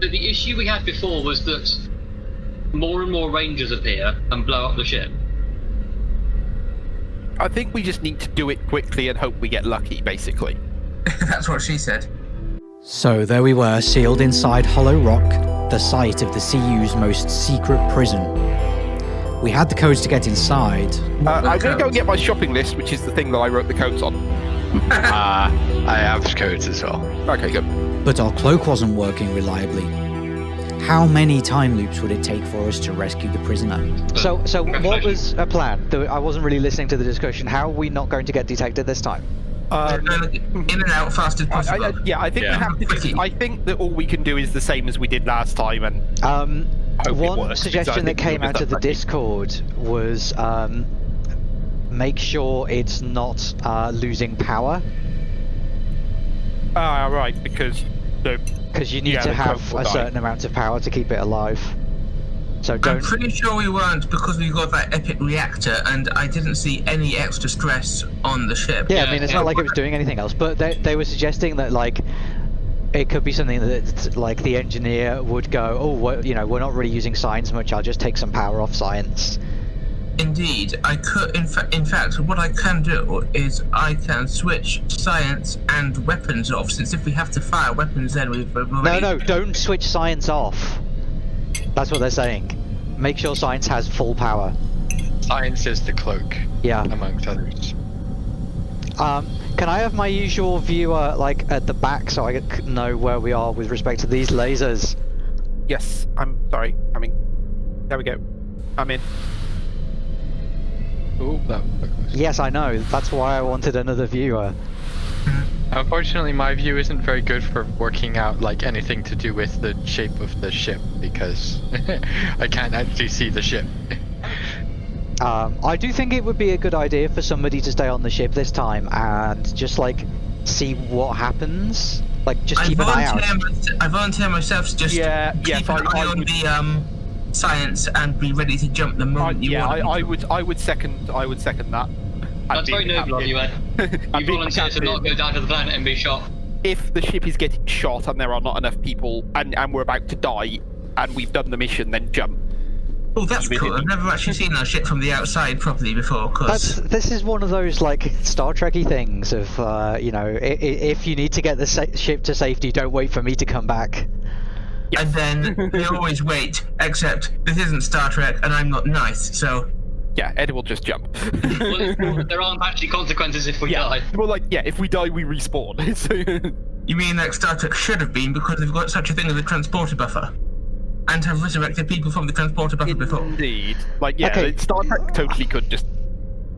the, the issue we had before was that more and more rangers appear and blow up the ship. I think we just need to do it quickly and hope we get lucky, basically. That's what she said. So there we were, sealed inside Hollow Rock, the site of the CU's most secret prison. We had the codes to get inside. Uh, I'm going to go and get my shopping list, which is the thing that I wrote the codes on. Uh, I have codes as well. Okay, good. But our cloak wasn't working reliably. How many time loops would it take for us to rescue the prisoner? So, so what was a plan? I wasn't really listening to the discussion. How are we not going to get detected this time? Um, Uh, in and out fast as possible. I, yeah, I think Yeah. we have to. Do, I think that all we can do is the same as we did last time, and Um, one works, suggestion that came out miss of the that lucky. Discord was um, make sure it's not uh, losing power ah, right, because the because you need Yeah, to have a die. certain amount of power to keep it alive. So don't... I'm pretty sure we weren't because we got that epic reactor and I didn't see any extra stress on the ship. Yeah, I mean it's yeah. not like it was doing anything else, but they they were suggesting that like. It could be something that, like, the engineer would go, oh, what, you know, we're not really using science much. I'll just take some power off science. Indeed, I could. In, fa- in fact, what I can do is I can switch science and weapons off. Since if we have to fire weapons, then we've we've No, no, don't switch science off. That's what they're saying. Make sure science has full power. Science is the cloak, Yeah. amongst others. Um, can I have my usual viewer like at the back so I c- know where we are with respect to these lasers? yes, I'm sorry. I mean, there we go. I'm in. Oh, that was. Yes, I know. That's why I wanted another viewer. Unfortunately, my view isn't very good for working out like anything to do with the shape of the ship because I can't actually see the ship. Um, I do think it would be a good idea for somebody to stay on the ship this time and just like see what happens. Like, just I keep an eye volunteer, out. I volunteer myself just Yeah, keep yes, an I- eye I on would- the um, science and be ready to jump the I, moment you yeah, want. me I, I would. I would second. I would second that. That's very noble of you, Ed. I'd You be happy volunteered to not go down to the planet and be shot. If the ship is getting shot and there are not enough people, and and we're about to die, and we've done the mission, then jump. Oh, that's Even cool. if- I've never actually seen that ship from the outside properly before. That's Cause this is one of those like Star Trekky things of uh, you know i- i- if you need to get the sa- ship to safety, don't wait for me to come back. And then they always wait. Except this isn't Star Trek, and I'm not nice, so Yeah, Ed will just jump. Well, there aren't actually consequences if we yeah. die. Well, like, yeah, if we die, we respawn. So- you mean like Star Trek should have been because they've got such a thing as a transporter buffer, and have resurrected people from the transporter buffer before. Indeed. Like, yeah, Okay. Star Trek totally could just.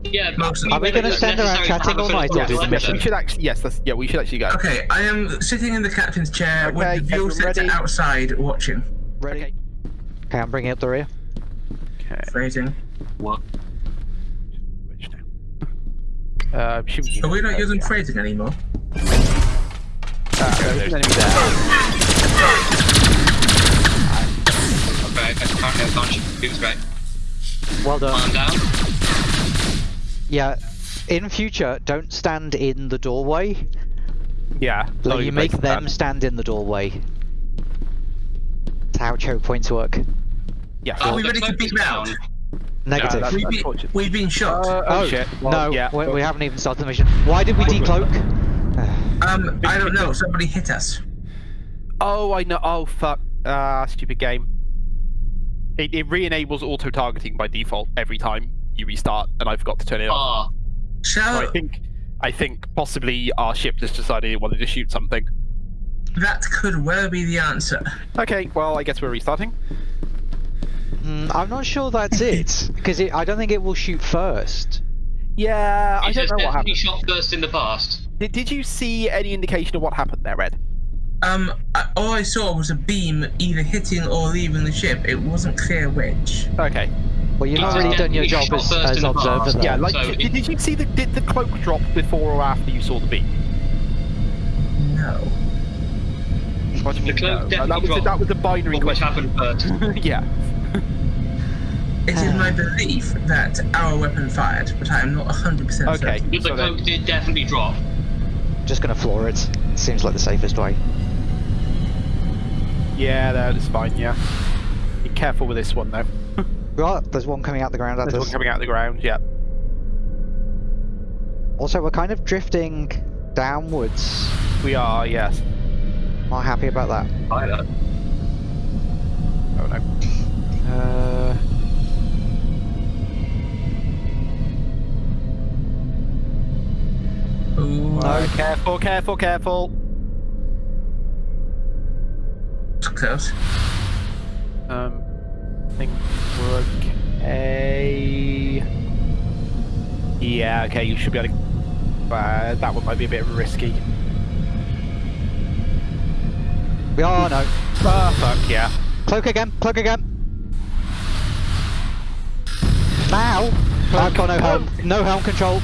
Yeah, Most- Are we gonna it's stand around chatting all first night or do the mission? We should actually. Yes, that's, yeah, we should actually go. Okay, I am sitting in the captain's chair Okay, with the view everyone set outside watching. Ready? Okay. Okay, I'm bringing up the rear. Okay. Phrasing. What? Which now? Uh, should we Are we not uh, using yeah. phrasing anymore? Uh, there's an enemy there. Okay, I apparently I can't shoot. It was great. Well done. Arm down. Yeah. In future, don't stand in the doorway. Yeah. Like, no, you you're make them that. stand in the doorway. That's how choke points work. Yeah. Are Oh, we the ready to cloak beat round? down. Negative. that's- We've been, we've been shot. Uh, oh, shit. Well, no, yeah. we, we haven't even started the mission. Why did we decloak? um, I don't know. Somebody hit us. Oh, I know. Oh, fuck. Ah, stupid game. It, it re-enables auto-targeting by default every time you restart, and I forgot to turn it off. Ah, So I think, I think possibly our ship just decided it wanted to shoot something. that could well be the answer. Okay, well, I guess we're restarting. Mm, I'm not sure that's it because I don't think it will shoot first. Yeah, I don't know what happened. shot first in the past. Did, did you see any indication of what happened there, Red? Um, I, all I saw was a beam either hitting or leaving the ship. It wasn't clear which. Okay. Well, you've not really done your job as, first as observer past. there. Yeah, like, So did, did you see the did the cloak drop before or after you saw the beam? No. What do you The mean? cloak no? Definitely that was a, dropped. that was a binary Which question. happened first. yeah. It is my belief that our weapon fired, but I am not 100% Okay. certain. The So then- cloak did definitely drop. Just gonna floor it. Seems like the safest way. Yeah, that is fine. Yeah. Be careful with this one though. Right, there's one coming out the ground at There's one coming out of the ground. Yeah. Also, we're kind of drifting downwards. We are. Yes. Not happy about that. Pilot. Oh no. Uh, Ooh, Uh, careful, careful, careful. it's close. Um, I think we're okay. Yeah, okay, you should be able to. Uh, that one might be a bit risky. we are no. Ah, fuck, yeah. Cloak again. Cloak again. Now. I've got no helm. No helm control.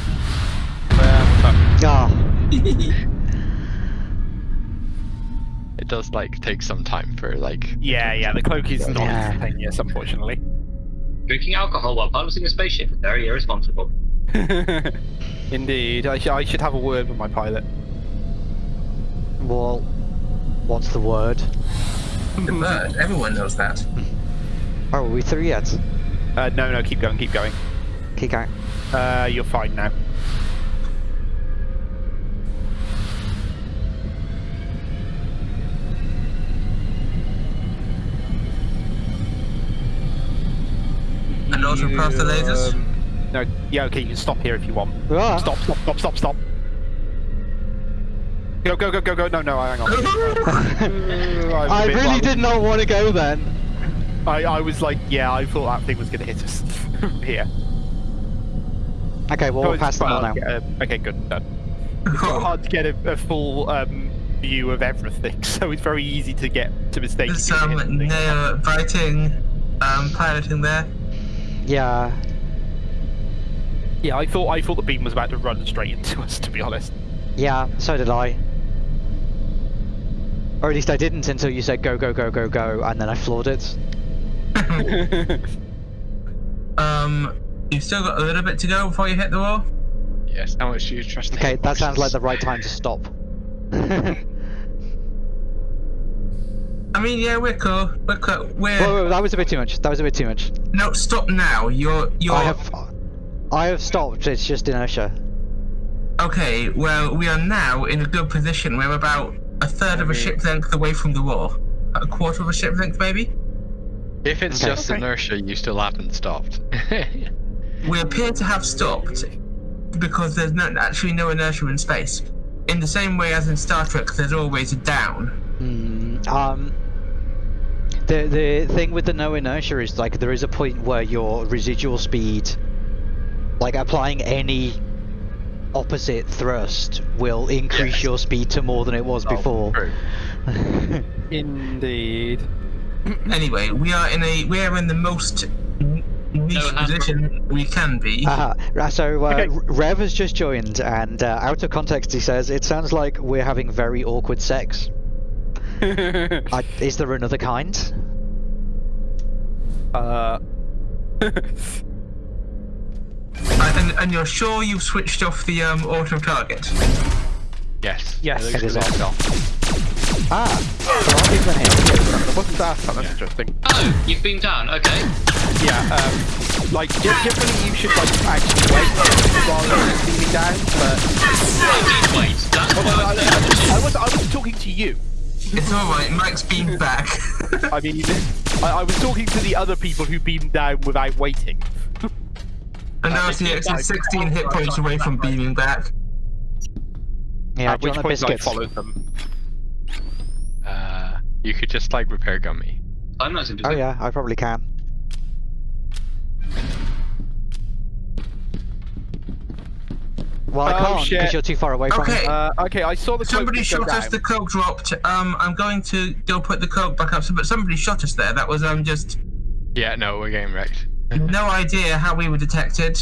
Uh, fuck. Ah. It does like take some time for like. Yeah, yeah, the cloak is not Yeah. instantaneous, unfortunately. Drinking alcohol while piloting a spaceship is very irresponsible. Indeed, I, sh- I should have a word with my pilot. Well, what's the word? The bird. Everyone knows that. Oh, are we through yet? Uh, no, no, keep going, keep going. Keep going. Uh, you're fine now. And also past the lasers. Um, no, yeah, okay, you can stop here if you want. Ah. Stop, stop, stop, stop, stop. Go, go, go, go, go. No, no, hang on. I'm a I bit- really well, did not want to go then. I, I was like, yeah, I thought that thing was going to hit us here. Okay, well, we're it's past the quite now. to get a- okay, good. Done. It's quite hard to get a, a full um, view of everything, so it's very easy to get to mistake. There's some nail biting, um, piloting there. Yeah. Yeah, I thought I thought the beam was about to run straight into us. To be honest. Yeah, so did I. Or at least I didn't until you said go, go, go, go, go, and then I floored it. Um, you've still got a little bit to go before you hit the wall. Yes. How much do you trust? the Okay, that sounds like the right time to stop. I mean, yeah, we're cool. We're cool. We're whoa, whoa, that was a bit too much. That was a bit too much. no. Stop now. You're you're I have, I have stopped. It's just inertia. okay. Well, we are now in a good position. We're about a third of a ship length away from the wall. A quarter of a ship length, maybe. If it's Okay. just Okay. inertia, you still haven't stopped. We appear to have stopped because there's no, actually no inertia in space. In the same way as in Star Trek, there's always a down. Hmm, um, the the thing with the no inertia is like there is a point where your residual speed, like applying any opposite thrust, will increase Yes. your speed to more than it was before. True. Indeed. Anyway, we are in a we are in the most n- niche No, position we can be. Aha. Ra- So uh, Okay. Rev has just joined, and uh, out of context, he says it sounds like we're having very awkward sex. I, is there another kind? uh. And, and you're sure you've switched off the um, auto target? Yes. Yes, looks it is good. off. Ah, there are people in here. What's that? Oh, that's interesting. Oh, you've been down. Okay. Yeah, um, like ge- generally you should like actually wait while you're leaning down, but Wait, that's Although I, what I, I was I was talking to you. It's alright, Mike's beamed back. I mean, I, I was talking to the other people who beamed down without waiting. and now CX is 16 hit points away from beaming back. Yeah, At which want a point I biscuit? followed them. Uh, you could just like repair Gummy. I'm not Oh yeah, I probably can. Well, I Oh, can't shit. because you're too far away from Okay. it. Uh, okay, I saw the cloak Somebody just shot us, down. the cloak dropped. Um, I'm going to go put the cloak back up, but somebody shot us there. That was um just Yeah, no, we're getting wrecked. no idea how we were detected.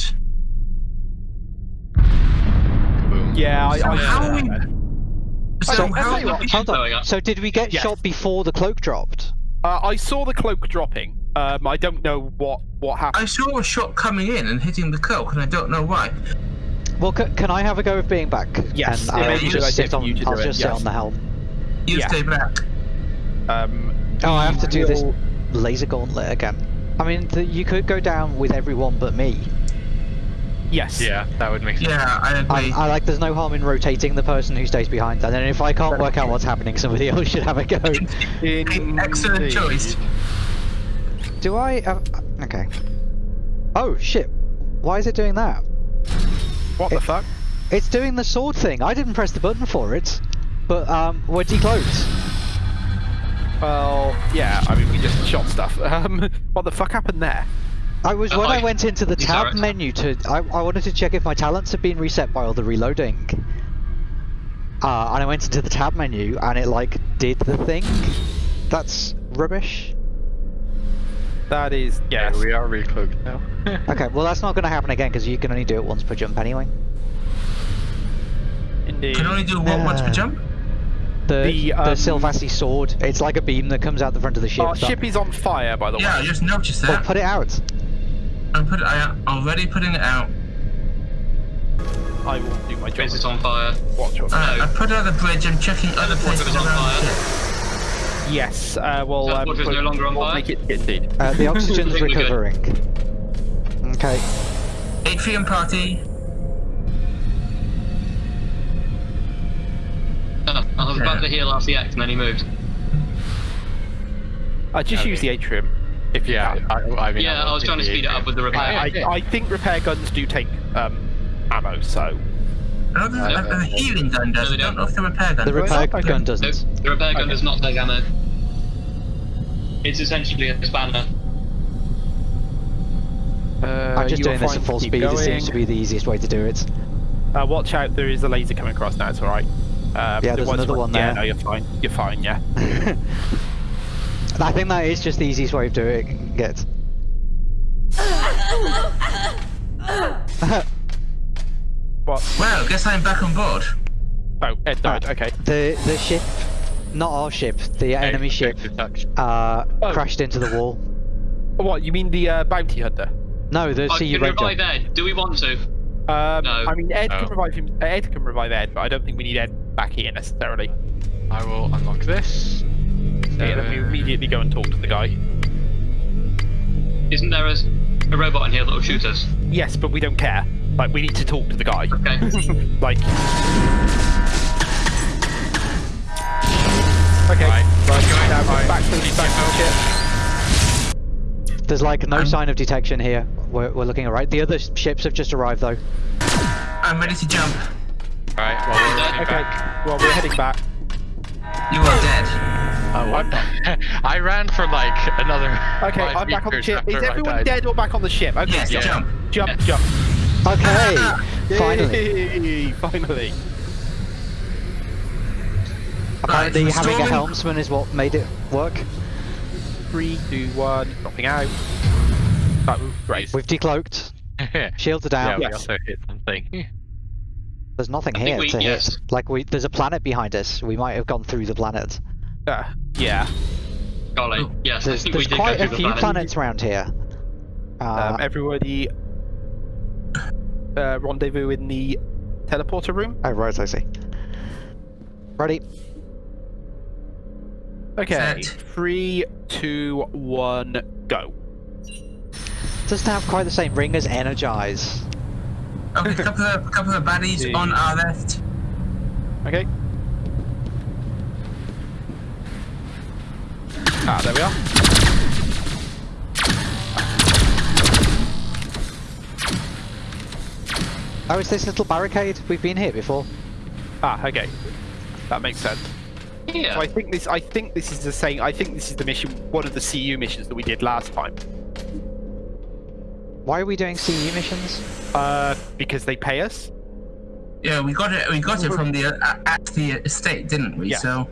Boom. Yeah, I, So I how are we- So So, how tell you what, Hold going on. up. So did we get Yes. shot before the cloak dropped? uh, I saw the cloak dropping. Um, I don't know what what happened. I saw a shot coming in and hitting the cloak, and I don't know why. Well, c- can I have a go of being back? Yes, and yeah, I'll just sit on. think you should I'll do it, just sit on the helm. You Yeah. stay back. Um, Oh, I have to do this laser gauntlet again. I mean, the, you could go down with everyone but me. Yes. Yeah, that would make sense. Yeah, I I, agree. I like. There's no harm in rotating the person who stays behind. And then if I can't work out what's happening, somebody else should have a go. Excellent choice. Do I? Uh, okay. Oh shit! Why is it doing that? What the fuck? It's doing the sword thing. I didn't press the button for it, but um, we're decloaked. Well, yeah. I mean, we just shot stuff. Um, what the fuck happened there? I was Uh, when I I- went into the tab are- menu to. I, I wanted to check if my talents had been reset by all the reloading. Uh, and I went into the tab menu and it like did the thing. That's rubbish. That is Yeah, yes. we are recloaked now. Okay, well that's not going to happen again because you can only do it once per jump anyway. Indeed. Can only do what once per jump? The The, the, um, Sylvassi sword. It's like a beam that comes out the front of the ship. Our ship is on fire, by the way. Yeah, I way. just noticed Oh, that. put it out. I'm put, I already putting it out. I will do my job. Is it on fire? Watch your Alright, No. I put out the bridge. I'm checking other Fortress places on around fire. the ship. Yes. Uh, well, So um, Fortress no longer on we'll fire? Make it indeed. Uh, the oxygen's think good. recovering. Okay. Atrium party. Oh, I was about to heal RCX and then he moved. I just Okay. use the atrium. If you yeah. I, I mean, Yeah, I was trying to speed it up with the repair. I, I, I think repair guns do take um, ammo, so I the, uh, the healing gun does. No, they don't don't. know if the repair gun The repair gun doesn't. the repair gun Okay. does not take ammo. It's essentially a spanner. Uh, I'm just doing this at full keep speed. It seems to be the easiest way to do it. Uh, watch out, there is a laser coming across now. It's all right. Um, Yeah, there's was another one there. Yeah, no, you're fine. You're fine. Yeah. I think that is just the easiest way of doing it. What? Well, guess I'm back on board. Oh, Ed died. Ah. Okay. The the ship, not our ship, the enemy ship, uh, Oh. crashed into the wall. What? You mean the uh, bounty hunter? No, the I CU can revive Ed. Do we want to? Um, No. I mean, Ed No. can revive him. uh, Ed can revive Ed, but I don't think we need Ed back here necessarily. I will unlock this. Okay, then we immediately go and talk to the guy. Isn't there a, a robot in here that'll shoot us? Yes, but we don't care. Like, we need to talk to the guy. Okay. like. Okay. Right. Right. Now Right. back to the back to the ship. There's like no I'm- sign of detection here. We're, we're looking alright. The other ships have just arrived though. I'm ready to jump. Alright, well, we're heading Okay. back. Well, we're heading back. You are dead. Oh, what? I ran for like another. Okay, five I'm back on the ship. Is everyone dead or back on the ship? Okay. Yes, Yeah. jump. Jump, jump. Okay, finally. Finally. Apparently, Right, having a helmsman is what made it work. Three, two, one. Dropping out. That was great. We've decloaked. yeah, Shields are down. Yeah, we Yes. also hit something. There's nothing I here we- to yes. hit. Like we, there's a planet behind us. We might have gone through the planet. Uh, yeah. Golly. Oh. Yes, I There's, we there's did quite go a through few planet. planets around here. Uh, Um, everybody. Uh, rendezvous in the teleporter room. oh right, I see. Ready? Okay. Set. Three, two, one, go. Doesn't have quite the same ring as Energize. Okay, a couple of couple of baddies See. on our left. Okay. Ah, there we are. Oh, it's this little barricade. We've been here before. Ah, okay. That makes sense. Yeah. So I think this. I think this is the same. I think this is the mission. One of the CU missions that we did last time. Why are we doing CU missions? Uh, because they pay us. Yeah, we got it. We got it from the uh, at the estate, didn't we? Yeah. So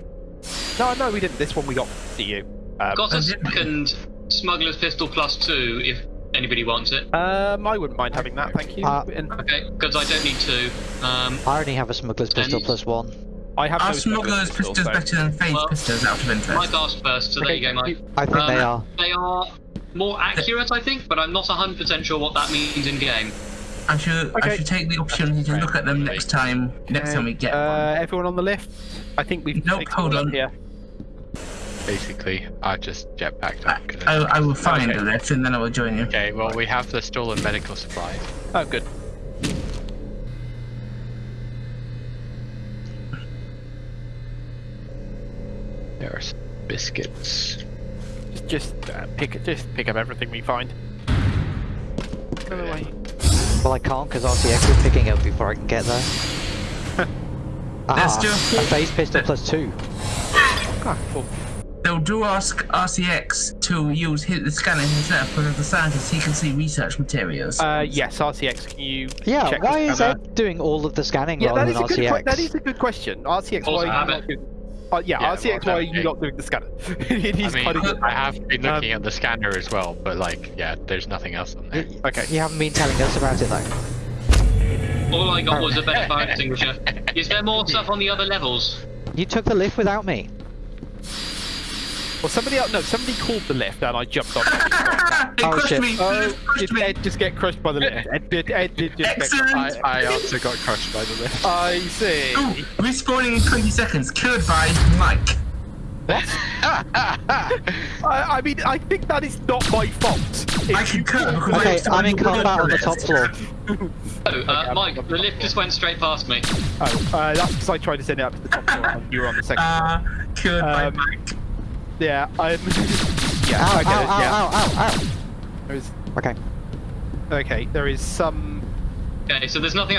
No, no, we didn't. This one we got from CU. Um, Got a didn't. second smuggler's pistol plus two if anybody wants it. um, I wouldn't mind having that. Thank you. Uh, Okay, because I don't need two. Um, I only have a smuggler's pistol plus one. I have our no smuggler's pistol, pistols so- better than phase Well, pistols out of interest. Mike asked first, so there you go, Mike. I think they Um, are. They are more accurate, I think, but I'm not 100% sure what that means in game. I should Okay. I should take the opportunity to look at them next time. Next time we get uh, one. everyone on the lift. I think we've Nope, fixed hold on. here. basically. I just jetpacked I, up. 'cause I, I will find Okay. the lift and then I will join you. Okay, well we have the stolen medical supplies. Oh, good. There are some biscuits. Just, just uh, pick, just pick up everything we find. By the way, Well, I can't because RCX is picking up before I can get there. Let's Ah, a phase pistol plus two. ah. They'll do ask RCX to use his, the scanner himself because as a scientist he can see research materials. Uh, yes, RCX. Can you? Yeah, check why is scanner? Ed doing all of the scanning Yeah, rather is than a. RCX? que- that is a good question. RCX, Also why are have you it. not doing? Uh, yeah, Yeah, RCX, well, why are you okay. not doing the scanner? it is I mean, kind. I have been Um, looking at the scanner as well, but like, yeah, there's nothing else on there. Okay. You haven't been telling us about it though. All I got was a better fire extinguisher. Is there more stuff on the other levels? You took the lift without me. Well, somebody else. No, somebody called the lift, and I jumped on. it. it oh, crushed shit. me! Oh, it crushed did me! Ed just get crushed by the lift? Ed did. Ed did just get crushed. Excellent! I, I also got crushed by the lift. I see. Ooh, respawning in 20 seconds, killed by Mike. I, I mean, I think that is not my fault. If I you concur because Okay, I I'm in combat on the top floor. Oh, uh, Mike, the lift just went straight past me. Oh, uh, that's because I tried to send it up to the top floor and you were on the second. floor. Uh, killed by Um, Mike. Yeah, I'm. yeah, Ow, I ow, get it. ow, yeah, ow, ow, ow. There's, Okay. okay, there is some. Okay, so there's nothing.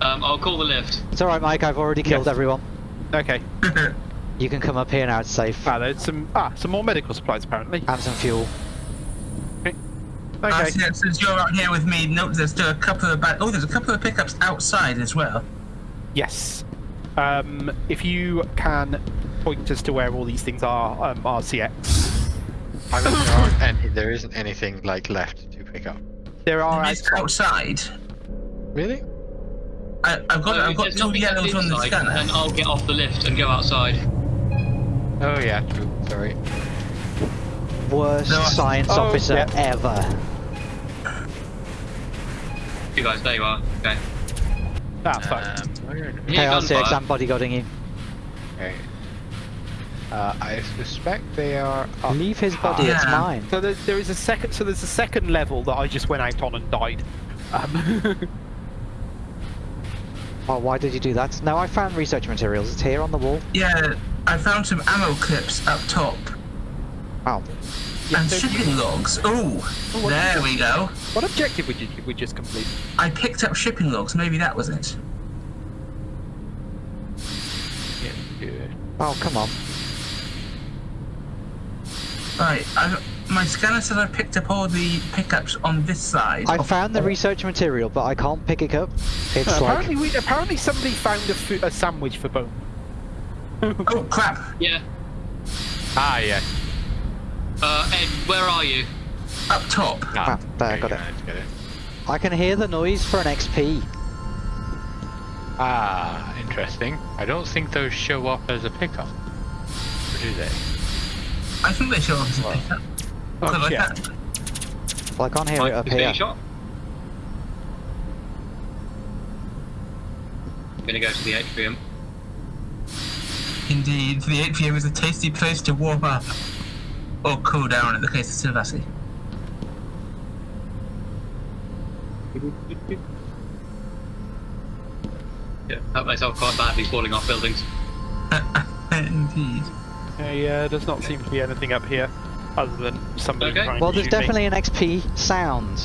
Um, I'll call the lift. It's alright, Mike, I've already killed Yes. everyone. Okay, You can come up here now, it's safe. ah, there's some. Ah, some more medical supplies apparently. And some fuel. Okay. RCX, since you're out here with me, note there's still a couple of bad. Oh, there's a couple of pickups outside as well. Yes. Um, if you can point us to where all these things are, um, RCX. I mean, there, aren't any, there isn't anything like left to pick up. There are It's outside. outside. Really? I, I've got, So I've got there's two nothing left yellows on the scanner. Then I'll get off the lift and go outside. Oh yeah, true. Sorry. Worst No, I- science Oh, officer yeah. ever. You guys, there you are. Okay. Ah, fuck. Um, where- Here, Okay, RCX. I'm bodyguarding you. okay. Uh, I suspect they are up. Leave his body, it's mine. So there, there is a second. So there's a second level that I just went out on and died. Um, Oh, why did you do that? No, I found research materials. It's here on the wall. Yeah, I found some ammo clips up top. Wow. yeah, and so you- shipping logs. Ooh, there there is we go. what objective would you we just complete? I picked up shipping logs. Maybe that was it. Yeah, good. Oh, come on. Right, I, my scanner says I picked up all the pickups on this side. I found the research material, but I can't pick it up. It's Uh, like apparently, we, apparently somebody found a, fu- a sandwich for Bone. Oh crap! Yeah. Ah, yeah. Uh, Ed, where are you? Up top. Ah, there, okay, got it. yeah, it. I can hear the noise for an XP. Ah, interesting. I don't think those show up as a pickup. Or do they? I think they show up as a Wow. Oh, Because I shit. can't- Well, I can't hear Mike it up being here. shot. I'm gonna go to the atrium. Indeed, the atrium is a tasty place to warm up. Or cool down in the case of Sylvassi. Yeah, help myself quite badly falling off buildings. Indeed. Yeah, uh, does not seem to be anything up here, other than somebody Okay. trying Well, to there's shoot definitely an XP sound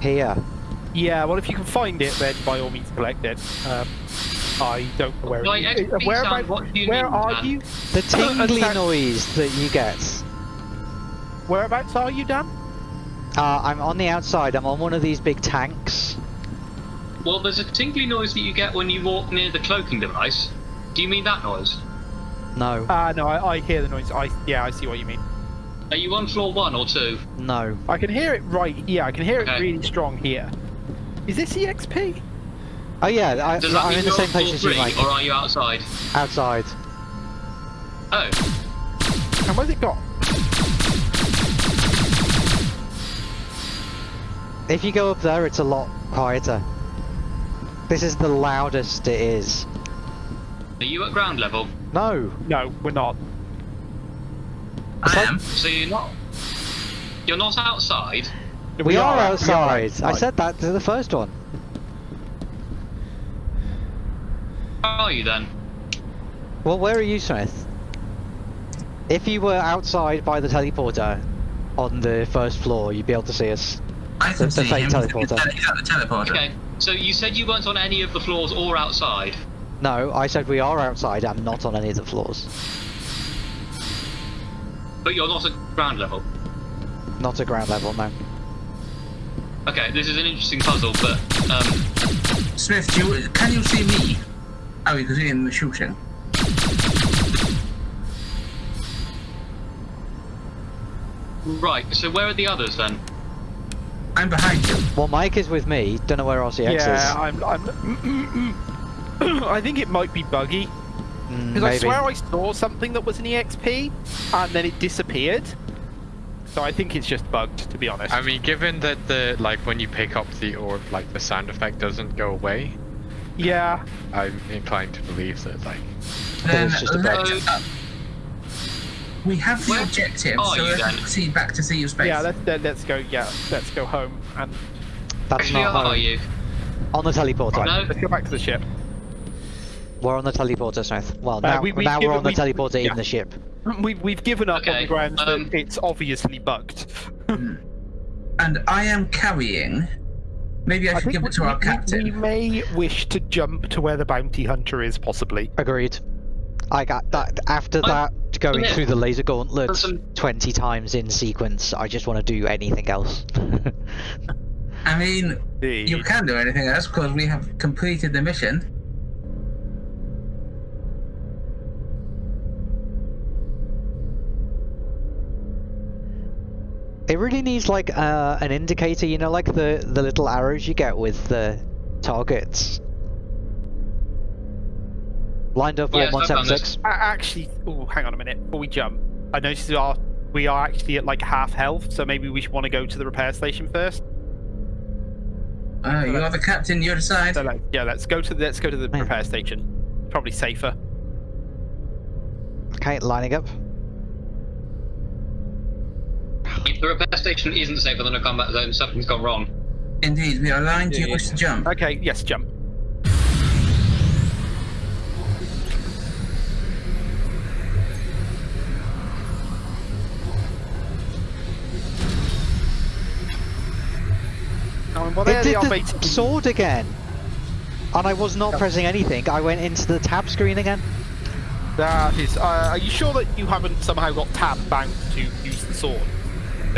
here. Yeah, well, if you can find it, then by all means collect it. Um, I don't know where By it is. XP Where, sound, about- what do you where mean, are Dan? you? The tingly Attack- noise that you get. Whereabouts are you, Dan? Uh, I'm on the outside. I'm on one of these big tanks. Well, there's a tingly noise that you get when you walk near the cloaking device. Do you mean that noise? No, Ah, no, I, I hear the noise. I yeah, I see what you mean. Are you on floor one or two? no. I can hear it right. Yeah, I can hear it really strong here. Is this EXP? Oh yeah, I, Does that I'm mean in the same place floor as you, three, Mike. or are you outside? Outside. Oh, And where's it got? If you go up there, it's a lot quieter. This is the loudest it is. are you at ground level? No. No, we're not. I am. So you're not. You're not outside. We, are, we are outside. I said that to the first one. How are you then? Well, where are you, Smith? If you were outside by the teleporter on the first floor, you'd be able to see us. I can The- the see fake him. teleporter. He's at the teleporter. Okay. So you said you weren't on any of the floors or outside. No, I said we are outside and not on any of the floors. But you're not at ground level. Not at ground level, no. Okay, this is an interesting puzzle, but um, Smith, do you, can you see me? Oh, you can see him in the shooting. right. So where are the others then? I'm behind you. Well, Mike is with me. Don't know where RCX Yeah, is. I'm. I'm mm, mm, mm. I think it might be buggy Mm, because I swear I saw something that was an EXP and then it disappeared. So I think it's just bugged, to be honest. I mean, given that the like when you pick up the orb, like the sound effect doesn't go away, yeah. I'm inclined to believe that like Then it's just a bug. uh, we have the Where objective, are so you let's then? proceed back to see your space. Yeah, let's let, let's go. Yeah, let's go home and That's Actually, not are you? On the teleporter. No. let's go back to the ship. We're on the teleporter, Smith. Well, Uh, now, we- we've now we're on the we- teleporter yeah. in the ship. We've we've given up on Okay, the grounds um, that it's obviously bugged. And I am carrying. Maybe I, should give it to we, our captain. we may wish to jump to where the bounty hunter is, possibly. Agreed. I got that. After Oh, that, going yeah. through the laser gauntlet some- 20 times in sequence, I just want to do anything else. I mean, you can do anything else because we have completed the mission. It really needs like uh, an indicator, you know, like the the little arrows you get with the targets. Lined up Yes, on I've done this. 176. Actually, oh, hang on a minute. Before we jump, I noticed we are we are actually at like half health, so maybe we should want to go to the repair station first. Uh, you are the captain, you decide. So like, yeah, let's go to the, let's go to the Yeah. repair station. Probably safer. Okay, lining up. If the repair station isn't safer than a combat zone, something's gone wrong. Indeed, we are aligned. Do you Yeah, wish to jump? Okay, yes, jump. Well, It did are, the sword again. And I was not pressing anything. I went into the tab screen again. That is. Uh, are you sure that you haven't somehow got tab bound to use the sword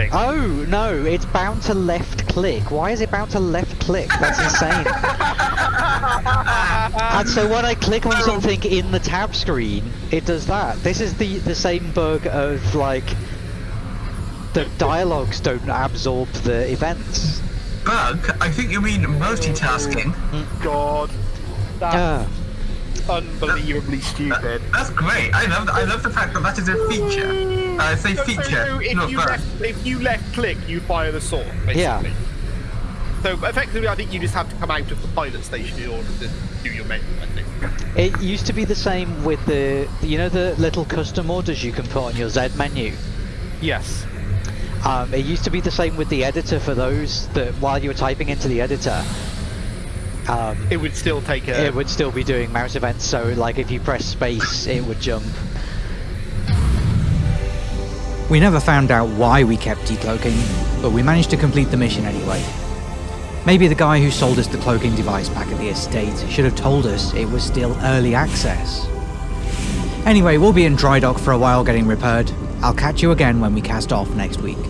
thing? Oh no, it's bound to left click. Why is it bound to left click? That's insane. and so when I click on something in the tab screen, it does that. This is the the same bug of like the dialogues don't absorb the events. Bug? I think you mean multitasking. God, that's Ah, unbelievably stupid. That's great. I love. I love the fact that that is a feature. I say So- so if not you left, if you left click, you fire the sword. Basically. Yeah. So effectively, I think you just have to come out of the pilot station in order to do your menu. I think. it used to be the same with the you know the little custom orders you can put on your Z menu. Yes. Um, it used to be the same with the editor for those that while you were typing into the editor, um, It would still take a. it would still be doing mouse events. So like if you press space, it would jump. We never found out why we kept decloaking, but we managed to complete the mission anyway. Maybe the guy who sold us the cloaking device back at the estate should have told us it was still early access. Anyway, we'll be in dry dock for a while getting repaired. I'll catch you again when we cast off next week.